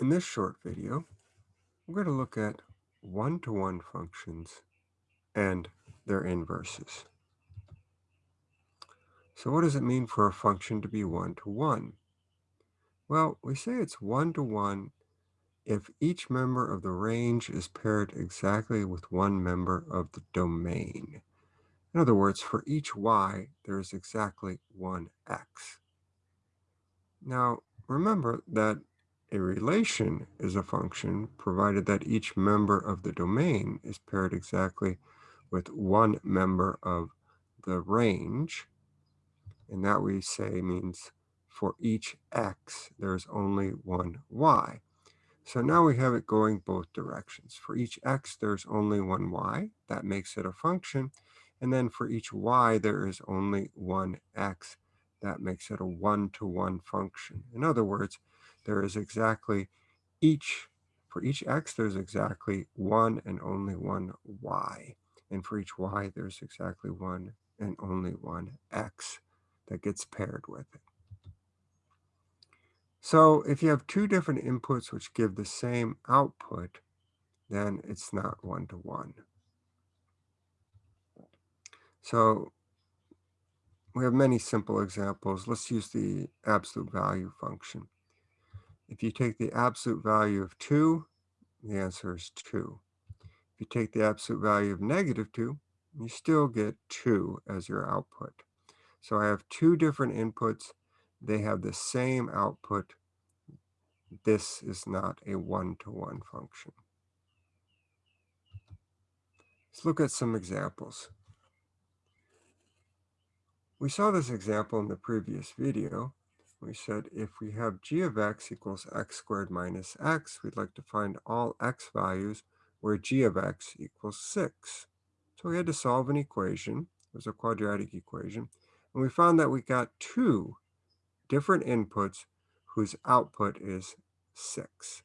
In this short video, we're going to look at one-to-one -one functions and their inverses. So what does it mean for a function to be one-to-one? -one? Well, we say it's one-to-one -one if each member of the range is paired exactly with one member of the domain. In other words, for each y, there is exactly one x. Now, remember that a relation is a function provided that each member of the domain is paired exactly with one member of the range. And that we say means for each x, there's only one y. So now we have it going both directions. For each x, there's only one y. That makes it a function. And then for each y, there is only one x. That makes it a one-to-one -one function. In other words, there is exactly each, for each x, there's exactly one and only one y. And for each y, there's exactly one and only one x that gets paired with it. So if you have two different inputs which give the same output, then it's not one-to-one. -one. So we have many simple examples. Let's use the absolute value function. If you take the absolute value of 2, the answer is 2. If you take the absolute value of negative 2, you still get 2 as your output. So I have two different inputs. They have the same output. This is not a one-to-one -one function. Let's look at some examples. We saw this example in the previous video we said if we have g of x equals x squared minus x, we'd like to find all x values where g of x equals 6. So we had to solve an equation. It was a quadratic equation. And we found that we got two different inputs whose output is 6.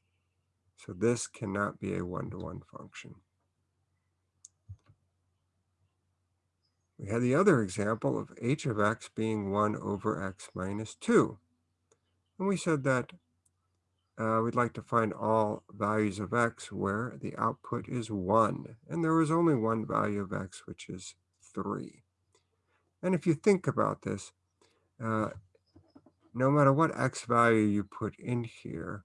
So this cannot be a one-to-one -one function. We had the other example of h of x being 1 over x minus 2. And we said that uh, we'd like to find all values of x where the output is 1. And there was only one value of x, which is 3. And if you think about this, uh, no matter what x value you put in here,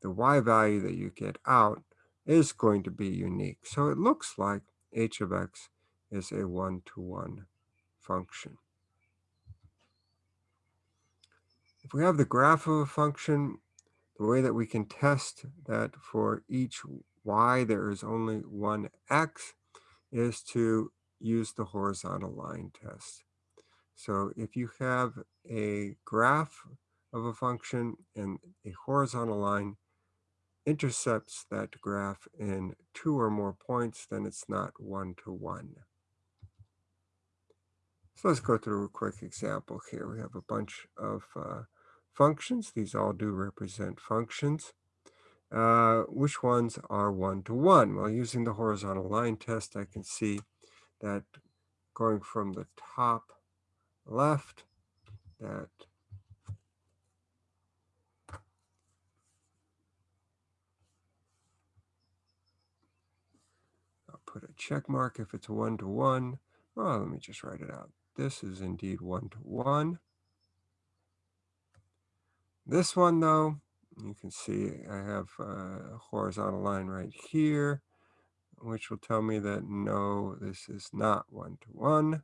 the y value that you get out is going to be unique. So it looks like h of x is a one-to-one -one function. If we have the graph of a function, the way that we can test that for each y there is only one x is to use the horizontal line test. So if you have a graph of a function and a horizontal line intercepts that graph in two or more points, then it's not one-to-one. -one. So let's go through a quick example here. We have a bunch of uh, functions. These all do represent functions. Uh, which ones are one-to-one? -one? Well, using the horizontal line test, I can see that going from the top left, that I'll put a check mark if it's one-to-one. -one. Well, let me just write it out. This is indeed one-to-one. -one. This one, though, you can see I have a horizontal line right here, which will tell me that no, this is not one-to-one. -one.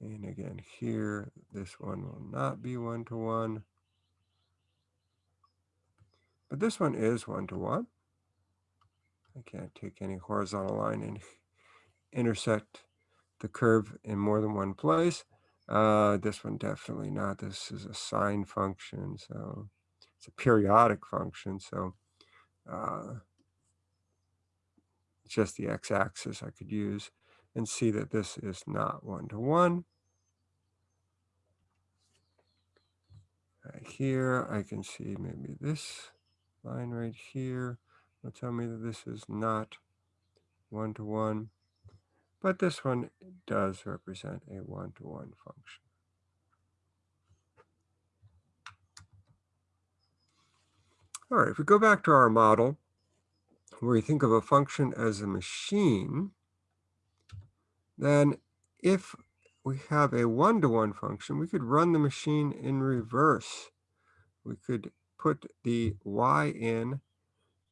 And again, here, this one will not be one-to-one. -one. But this one is one-to-one. I can't take any horizontal line and intersect the curve in more than one place. Uh, this one definitely not. This is a sine function, so it's a periodic function. So uh, just the x-axis I could use and see that this is not one-to-one. -one. Right here, I can see maybe this line right here will tell me that this is not one-to-one, -one, but this one does represent a one to -one function. All right, if we go back to our model, where we think of a function as a machine, then if we have a one-to-one -one function, we could run the machine in reverse. We could put the y in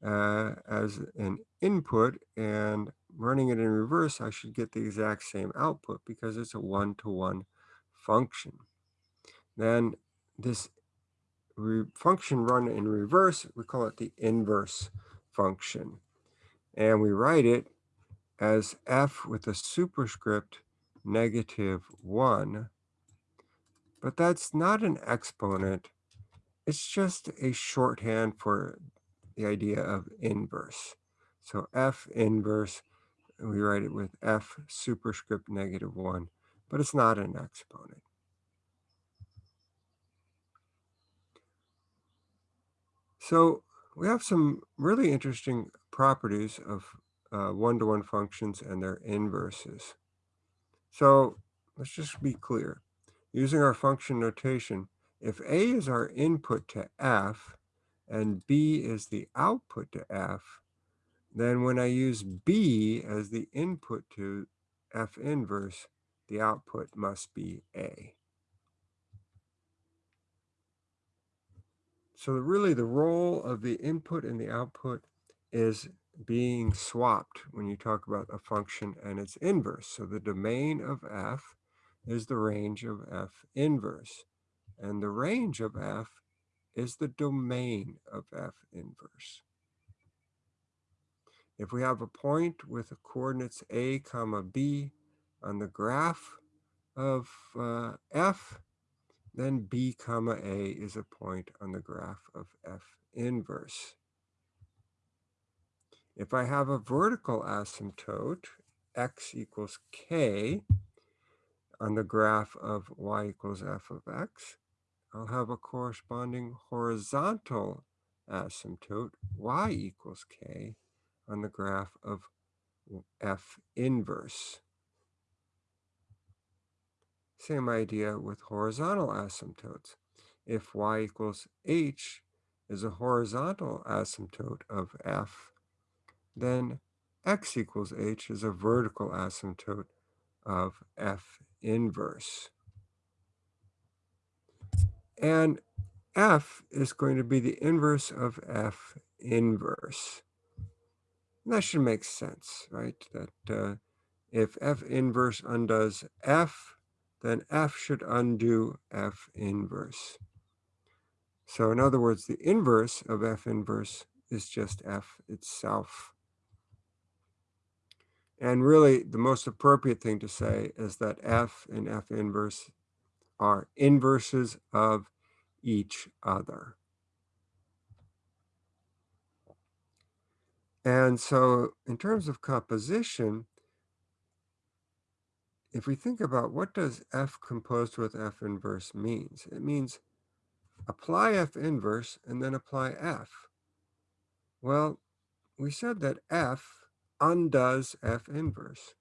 uh, as an input and running it in reverse, I should get the exact same output because it's a one-to-one -one function. Then this function run in reverse, we call it the inverse function. And we write it as f with a superscript negative 1. But that's not an exponent. It's just a shorthand for the idea of inverse. So f inverse, we write it with f superscript negative 1, but it's not an exponent. So we have some really interesting properties of uh, one-to-one -one functions and their inverses. So let's just be clear. Using our function notation, if A is our input to F and B is the output to F, then when I use B as the input to F inverse, the output must be A. So really the role of the input and the output is being swapped when you talk about a function and its inverse. So the domain of f is the range of f inverse. And the range of f is the domain of f inverse. If we have a point with the coordinates a comma b on the graph of uh, f, then b comma a is a point on the graph of f inverse. If I have a vertical asymptote, x equals k, on the graph of y equals f of x, I'll have a corresponding horizontal asymptote, y equals k, on the graph of f inverse. Same idea with horizontal asymptotes. If y equals h is a horizontal asymptote of f, then x equals h is a vertical asymptote of f inverse. And f is going to be the inverse of f inverse. And that should make sense, right? That uh, if f inverse undoes f, then f should undo f inverse. So in other words, the inverse of f inverse is just f itself. And really, the most appropriate thing to say is that f and f inverse are inverses of each other. And so in terms of composition, if we think about what does f composed with f inverse means, it means apply f inverse and then apply f. Well, we said that f undoes f inverse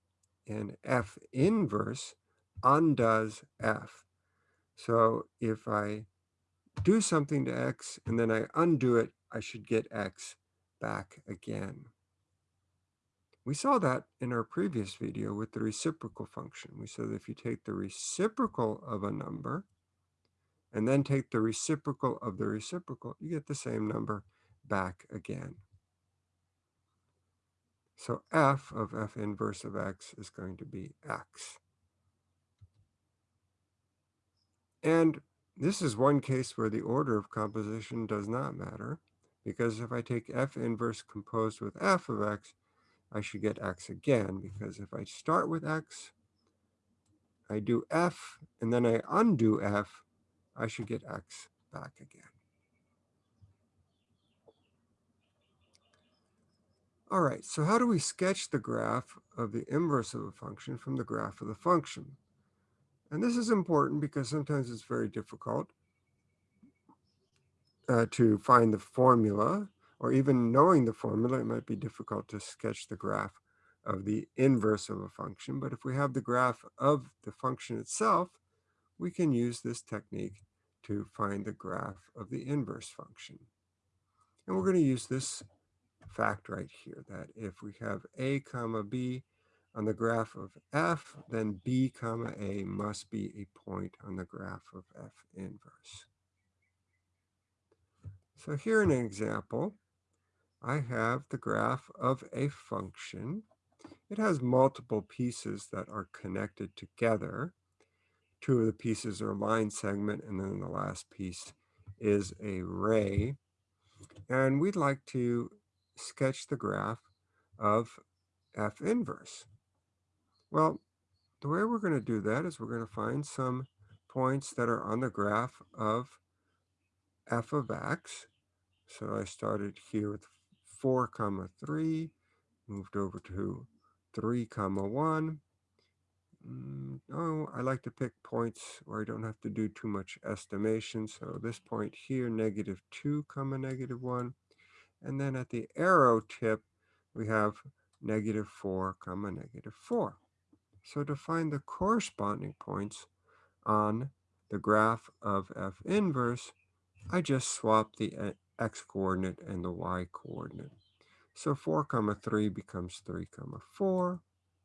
and f inverse undoes f. So if I do something to x and then I undo it, I should get x back again. We saw that in our previous video with the reciprocal function. We said if you take the reciprocal of a number and then take the reciprocal of the reciprocal, you get the same number back again. So f of f inverse of x is going to be x. And this is one case where the order of composition does not matter, because if I take f inverse composed with f of x, I should get x again because if I start with x, I do f, and then I undo f, I should get x back again. All right, so how do we sketch the graph of the inverse of a function from the graph of the function? And this is important because sometimes it's very difficult uh, to find the formula or even knowing the formula, it might be difficult to sketch the graph of the inverse of a function. But if we have the graph of the function itself, we can use this technique to find the graph of the inverse function. And we're going to use this fact right here that if we have a comma b on the graph of f, then b comma a must be a point on the graph of f inverse. So here in an example, I have the graph of a function. It has multiple pieces that are connected together. Two of the pieces are line segment, and then the last piece is a ray. And we'd like to sketch the graph of f inverse. Well, the way we're going to do that is we're going to find some points that are on the graph of f of x. So I started here with 4 comma 3, moved over to 3 comma 1. Mm, oh, I like to pick points where I don't have to do too much estimation. So this point here, negative 2 comma negative 1. And then at the arrow tip, we have negative 4 comma negative 4. So to find the corresponding points on the graph of f inverse, I just swap the uh, x coordinate and the y coordinate. So 4 comma 3 becomes 3 comma 4,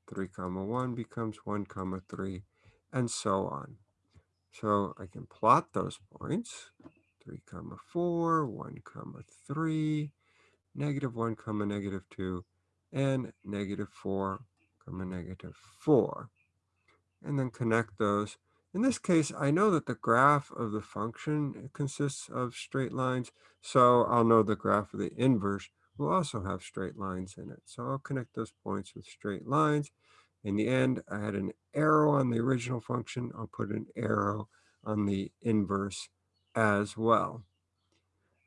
3 comma 1 becomes 1 comma 3, and so on. So I can plot those points, 3 comma 4, 1 comma 3, negative 1 comma negative 2, and negative 4 comma negative 4. And then connect those. In this case, I know that the graph of the function consists of straight lines, so I'll know the graph of the inverse will also have straight lines in it. So I'll connect those points with straight lines. In the end, I had an arrow on the original function. I'll put an arrow on the inverse as well.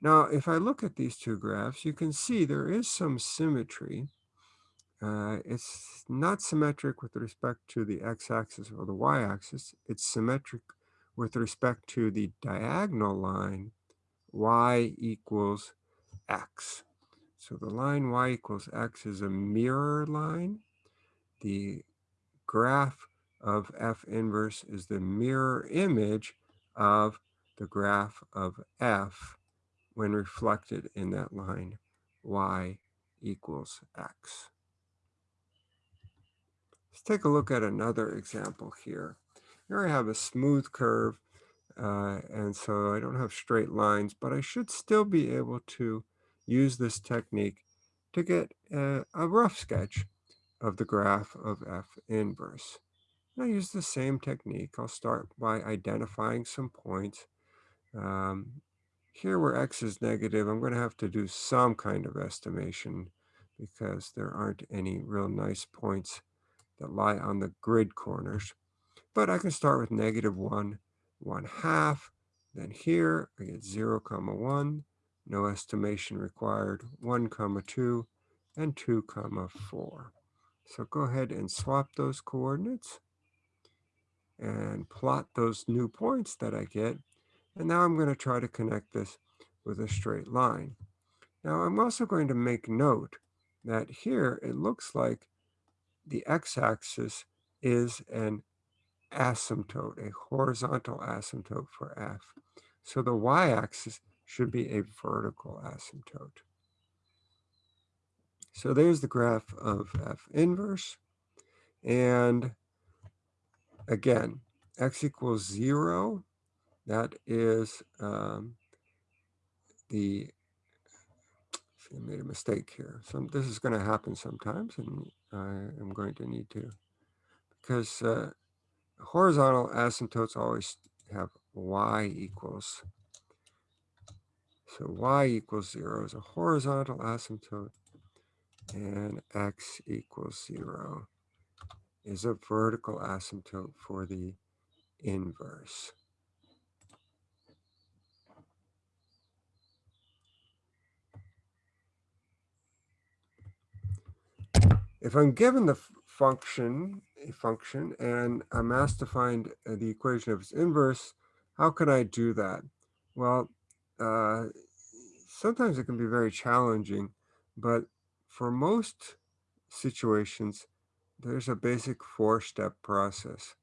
Now, if I look at these two graphs, you can see there is some symmetry. Uh, it's not symmetric with respect to the x-axis or the y-axis. It's symmetric with respect to the diagonal line y equals x. So the line y equals x is a mirror line. The graph of f inverse is the mirror image of the graph of f when reflected in that line y equals x. Let's take a look at another example here. Here I have a smooth curve, uh, and so I don't have straight lines, but I should still be able to use this technique to get a, a rough sketch of the graph of f inverse. And I use the same technique. I'll start by identifying some points. Um, here where x is negative, I'm going to have to do some kind of estimation because there aren't any real nice points that lie on the grid corners. But I can start with negative 1, 1 half. Then here I get 0, comma 1. No estimation required. 1, comma 2 and 2, comma 4. So go ahead and swap those coordinates and plot those new points that I get. And now I'm going to try to connect this with a straight line. Now I'm also going to make note that here it looks like the x-axis is an asymptote, a horizontal asymptote for f. So the y-axis should be a vertical asymptote. So there's the graph of f inverse. And again, x equals 0. That is um, the, I made a mistake here. So this is going to happen sometimes, and I am going to need to, because uh, horizontal asymptotes always have y equals. So y equals 0 is a horizontal asymptote and x equals 0 is a vertical asymptote for the inverse. If I'm given the function, a function, and I'm asked to find uh, the equation of its inverse, how can I do that? Well, uh, sometimes it can be very challenging, but for most situations, there's a basic four-step process.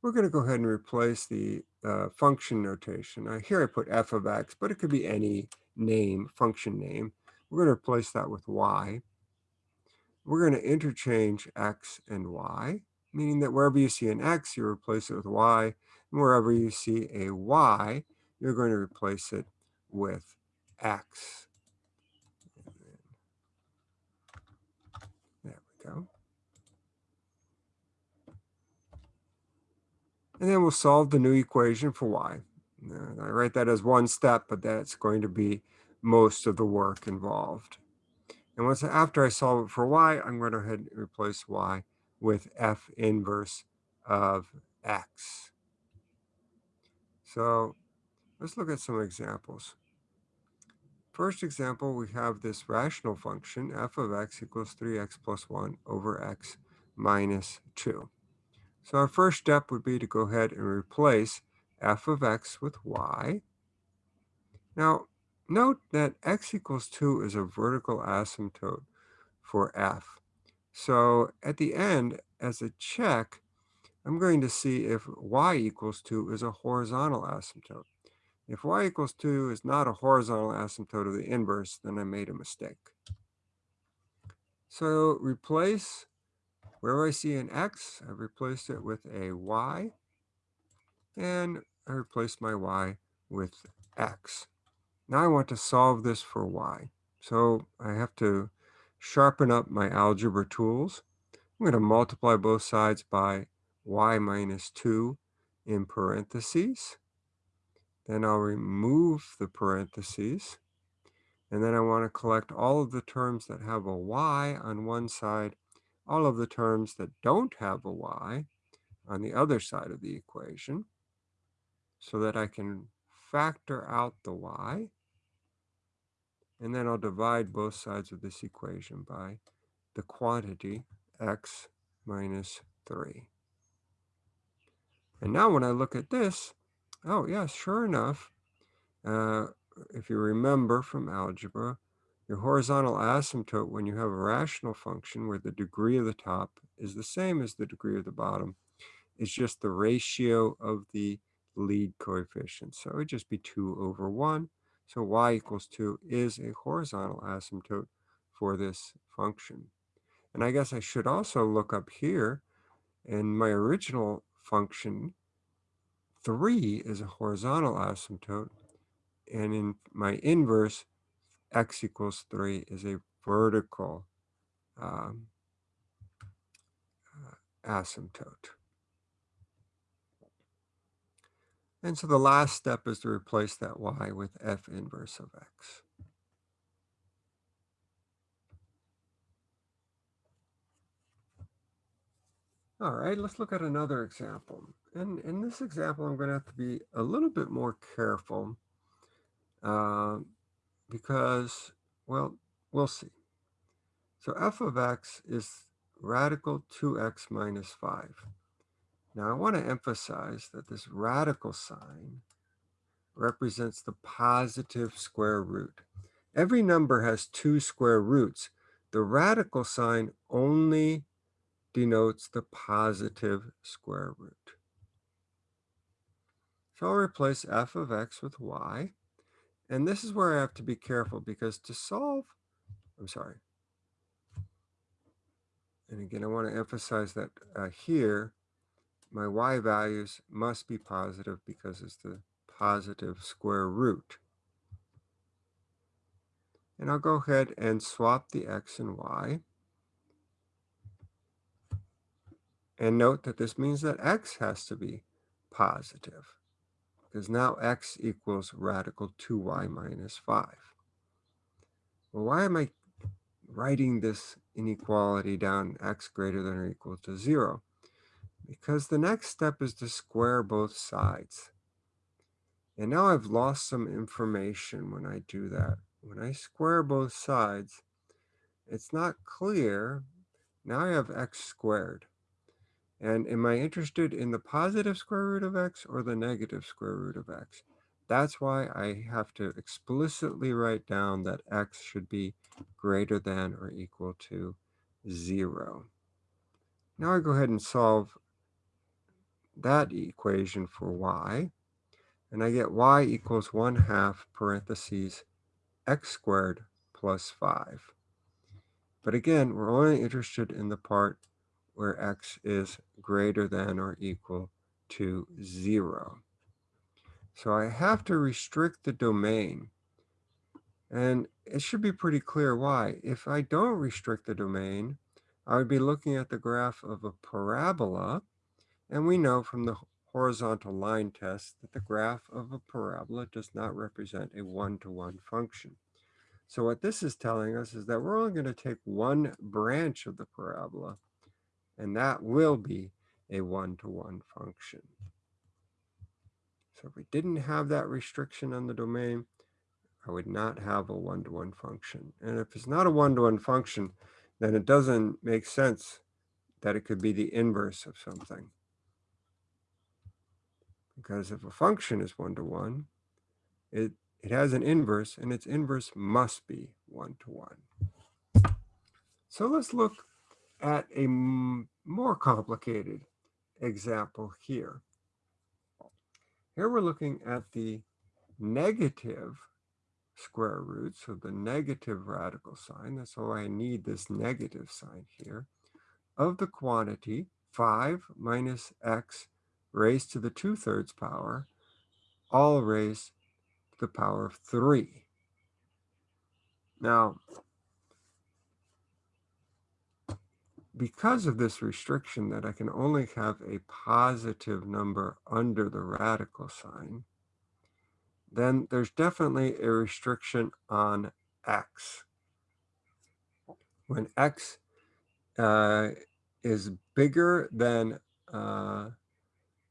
We're going to go ahead and replace the uh, function notation. Here I put f of x, but it could be any name, function name. We're going to replace that with y. We're going to interchange x and y, meaning that wherever you see an x, you replace it with y. And wherever you see a y, you're going to replace it with x. There we go. And then we'll solve the new equation for y. I write that as one step, but that's going to be most of the work involved. And once after I solve it for y, I'm going to go ahead and replace y with f inverse of x. So let's look at some examples. First example, we have this rational function, f of x equals 3x plus 1 over x minus 2. So our first step would be to go ahead and replace f of x with y. Now, note that x equals 2 is a vertical asymptote for f. So at the end, as a check, I'm going to see if y equals 2 is a horizontal asymptote. If y equals 2 is not a horizontal asymptote of the inverse, then I made a mistake. So replace, where I see an x, I replaced it with a y, and I replace my y with x. Now I want to solve this for y. So I have to sharpen up my algebra tools. I'm going to multiply both sides by y minus 2 in parentheses. Then I'll remove the parentheses. And then I want to collect all of the terms that have a y on one side, all of the terms that don't have a y on the other side of the equation so that I can factor out the y. And then I'll divide both sides of this equation by the quantity x minus 3. And now when I look at this, oh yes, sure enough, uh, if you remember from algebra, your horizontal asymptote when you have a rational function where the degree of the top is the same as the degree of the bottom is just the ratio of the lead coefficient. So it would just be 2 over 1. So y equals 2 is a horizontal asymptote for this function. And I guess I should also look up here in my original function, 3 is a horizontal asymptote. And in my inverse, x equals 3 is a vertical um, uh, asymptote. And so the last step is to replace that y with f inverse of x. All right, let's look at another example. And in this example, I'm going to have to be a little bit more careful uh, because, well, we'll see. So f of x is radical 2x minus 5. Now, I want to emphasize that this radical sign represents the positive square root. Every number has two square roots. The radical sign only denotes the positive square root. So I'll replace f of x with y. And this is where I have to be careful because to solve, I'm sorry. And again, I want to emphasize that uh, here, my y values must be positive because it's the positive square root. And I'll go ahead and swap the x and y. And note that this means that x has to be positive because now x equals radical 2y minus 5. Well, why am I writing this inequality down x greater than or equal to 0? Because the next step is to square both sides. And now I've lost some information when I do that. When I square both sides, it's not clear. Now I have x squared. And am I interested in the positive square root of x or the negative square root of x? That's why I have to explicitly write down that x should be greater than or equal to 0. Now I go ahead and solve that equation for y. And I get y equals 1 half parentheses x squared plus 5. But again, we're only interested in the part where x is greater than or equal to 0. So I have to restrict the domain. And it should be pretty clear why. If I don't restrict the domain, I would be looking at the graph of a parabola. And we know from the horizontal line test that the graph of a parabola does not represent a one-to-one -one function. So what this is telling us is that we're only going to take one branch of the parabola, and that will be a one-to-one -one function. So if we didn't have that restriction on the domain, I would not have a one-to-one -one function. And if it's not a one-to-one -one function, then it doesn't make sense that it could be the inverse of something. Because if a function is one-to-one, -one, it, it has an inverse, and its inverse must be one-to-one. -one. So let's look at a more complicated example here. Here we're looking at the negative square root, so the negative radical sign, that's why I need this negative sign here, of the quantity 5 minus x raised to the 2 thirds power, all raised to the power of 3. Now, because of this restriction that I can only have a positive number under the radical sign, then there's definitely a restriction on x. When x uh, is bigger than, uh,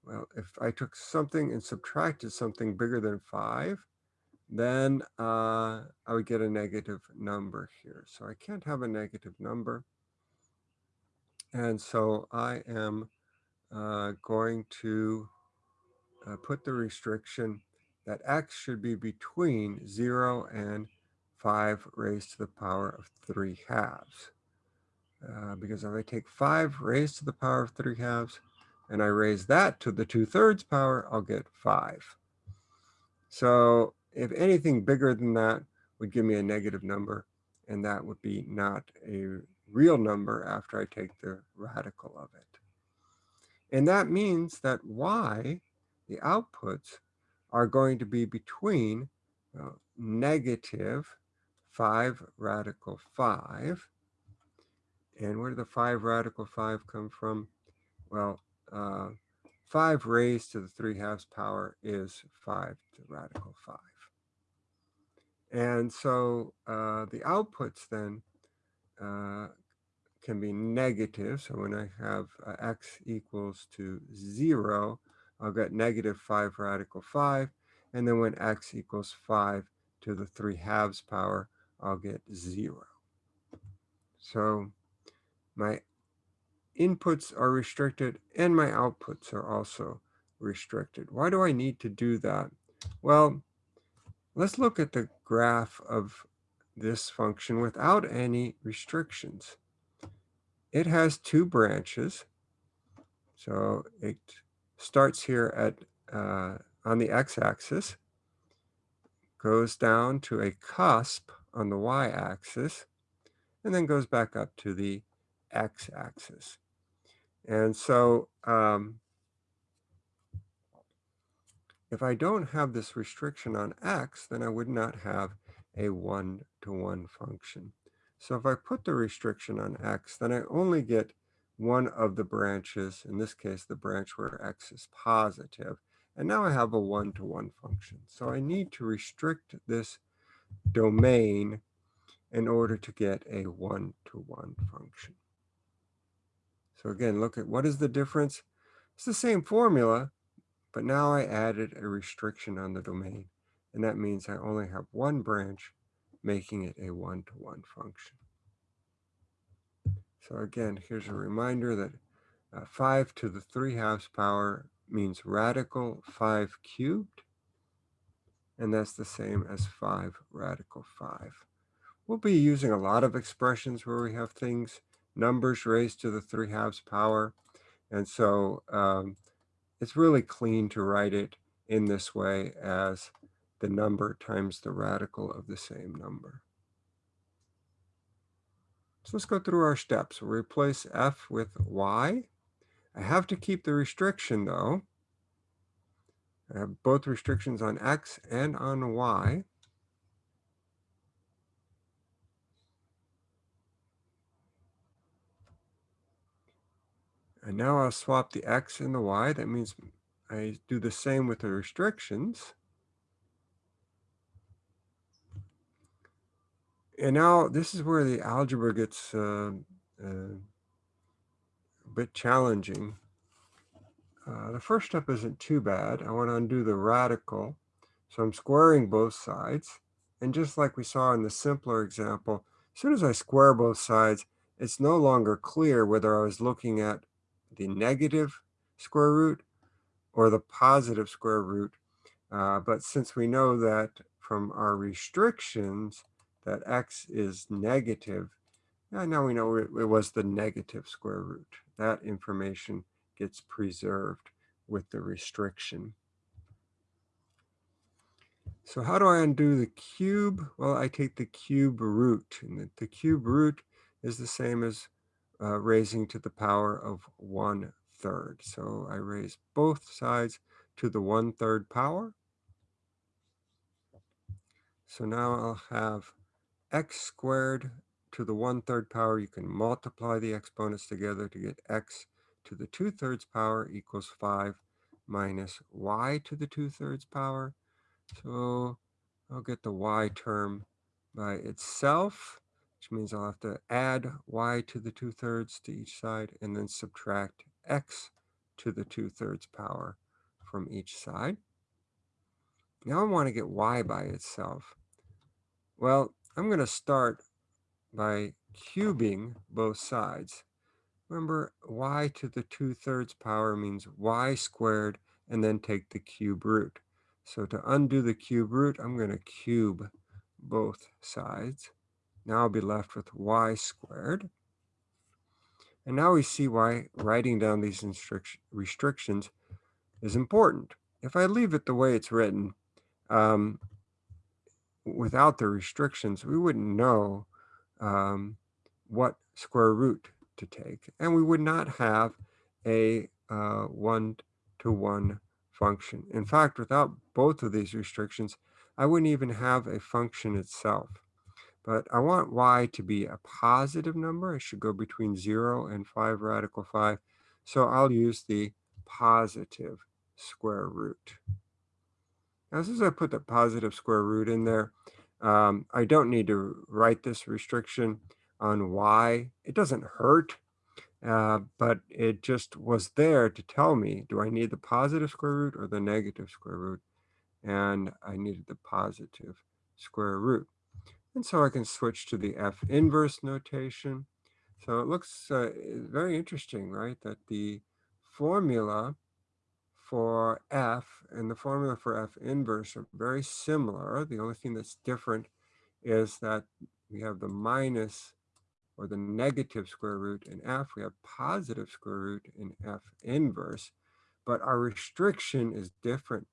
well, if I took something and subtracted something bigger than 5, then uh, I would get a negative number here. So I can't have a negative number. And so I am uh, going to uh, put the restriction that x should be between 0 and 5 raised to the power of 3 halves. Uh, because if I take 5 raised to the power of 3 halves and I raise that to the 2 thirds power, I'll get 5. So if anything bigger than that would give me a negative number, and that would be not a real number after I take the radical of it. And that means that y, the outputs, are going to be between uh, negative 5 radical 5. And where did the 5 radical 5 come from? Well, uh, 5 raised to the 3 halves power is 5 to the radical 5. And so uh, the outputs then uh, can be negative. So when I have uh, x equals to 0, I'll get negative 5 radical 5. And then when x equals 5 to the 3 halves power, I'll get 0. So my inputs are restricted and my outputs are also restricted. Why do I need to do that? Well, let's look at the graph of this function without any restrictions. It has two branches. So it starts here at uh, on the x-axis, goes down to a cusp on the y-axis, and then goes back up to the x-axis. And so um, if I don't have this restriction on x, then I would not have a one-to-one -one function. So if I put the restriction on x, then I only get one of the branches, in this case, the branch where x is positive. And now I have a one-to-one -one function. So I need to restrict this domain in order to get a one-to-one -one function. So again, look at what is the difference? It's the same formula, but now I added a restriction on the domain. And that means I only have one branch, making it a one-to-one -one function. So again, here's a reminder that uh, 5 to the 3 halves power means radical 5 cubed. And that's the same as 5 radical 5. We'll be using a lot of expressions where we have things, numbers raised to the 3 halves power. And so um, it's really clean to write it in this way as the number times the radical of the same number. So let's go through our steps. We'll replace f with y. I have to keep the restriction though. I have both restrictions on x and on y. And now I'll swap the x and the y. That means I do the same with the restrictions. And now this is where the algebra gets uh, uh, a bit challenging. Uh, the first step isn't too bad. I want to undo the radical. So I'm squaring both sides. And just like we saw in the simpler example, as soon as I square both sides, it's no longer clear whether I was looking at the negative square root or the positive square root. Uh, but since we know that from our restrictions that x is negative, yeah, now we know it, it was the negative square root. That information gets preserved with the restriction. So how do I undo the cube? Well, I take the cube root, and the cube root is the same as uh, raising to the power of one third. So I raise both sides to the one third power. So now I'll have x squared to the one third power. You can multiply the exponents together to get x to the two thirds power equals five minus y to the two thirds power. So I'll get the y term by itself which means I'll have to add y to the 2 thirds to each side and then subtract x to the 2 thirds power from each side. Now I want to get y by itself. Well, I'm going to start by cubing both sides. Remember, y to the 2 thirds power means y squared and then take the cube root. So to undo the cube root, I'm going to cube both sides. Now I'll be left with y squared. And now we see why writing down these restrictions is important. If I leave it the way it's written, um, without the restrictions, we wouldn't know um, what square root to take. And we would not have a uh, one-to-one -one function. In fact, without both of these restrictions, I wouldn't even have a function itself. But I want y to be a positive number. It should go between 0 and 5 radical 5. So I'll use the positive square root. Now, as I put the positive square root in there, um, I don't need to write this restriction on y. It doesn't hurt, uh, but it just was there to tell me, do I need the positive square root or the negative square root? And I needed the positive square root. And so I can switch to the F inverse notation. So it looks uh, very interesting, right? That the formula for F and the formula for F inverse are very similar. The only thing that's different is that we have the minus or the negative square root in F. We have positive square root in F inverse, but our restriction is different.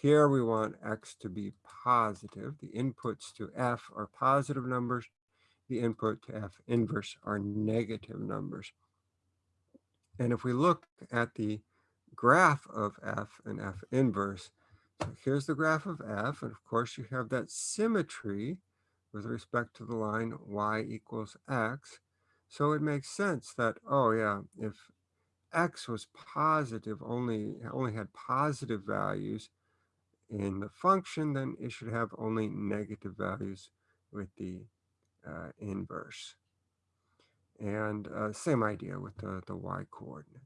Here we want x to be positive. The inputs to f are positive numbers. The input to f inverse are negative numbers. And if we look at the graph of f and f inverse, so here's the graph of f, and of course you have that symmetry with respect to the line y equals x. So it makes sense that, oh yeah, if x was positive, only, only had positive values, in the function, then it should have only negative values with the uh, inverse. And uh, same idea with the, the y coordinates.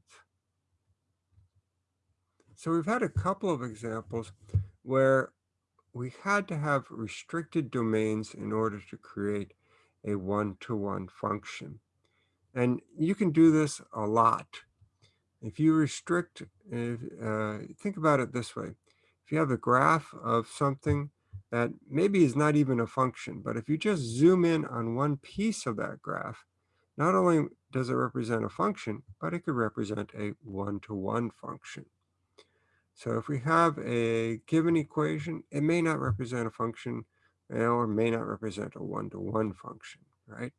So we've had a couple of examples where we had to have restricted domains in order to create a one-to-one -one function. And you can do this a lot. If you restrict, uh, think about it this way you have a graph of something that maybe is not even a function, but if you just zoom in on one piece of that graph, not only does it represent a function, but it could represent a one-to-one -one function. So if we have a given equation, it may not represent a function or may not represent a one-to-one -one function, right?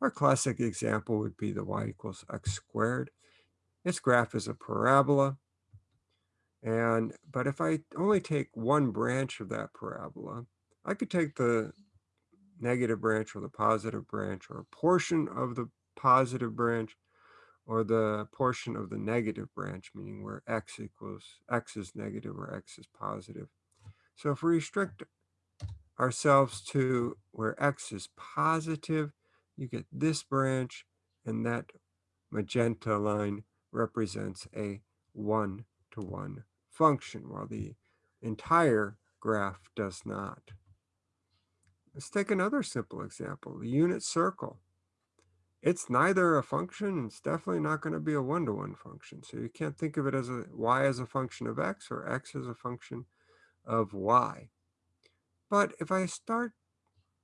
Our classic example would be the y equals x squared. Its graph is a parabola. And, but if I only take one branch of that parabola, I could take the negative branch or the positive branch or a portion of the positive branch or the portion of the negative branch, meaning where x equals, x is negative or x is positive. So if we restrict ourselves to where x is positive, you get this branch, and that magenta line represents a one-to-one -one function, while the entire graph does not. Let's take another simple example, the unit circle. It's neither a function, it's definitely not going to be a one-to-one -one function. So you can't think of it as a y as a function of x or x as a function of y. But if I start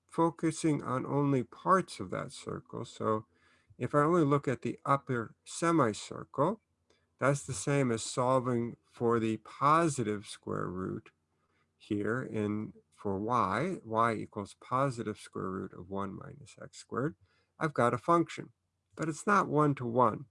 focusing on only parts of that circle, so if I only look at the upper semicircle, that's the same as solving for the positive square root here in for y, y equals positive square root of 1 minus x squared. I've got a function, but it's not one-to-one. -one.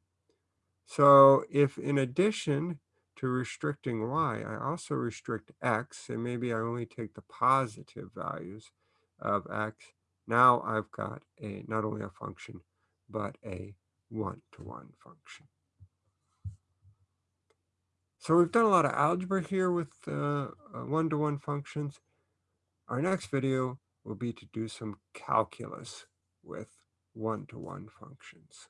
So if in addition to restricting y, I also restrict x, and maybe I only take the positive values of x, now I've got a not only a function, but a one-to-one -one function. So we've done a lot of algebra here with uh, uh, one-to-one uh, -one functions. Our next video will be to do some calculus with one-to-one -one functions.